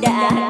đã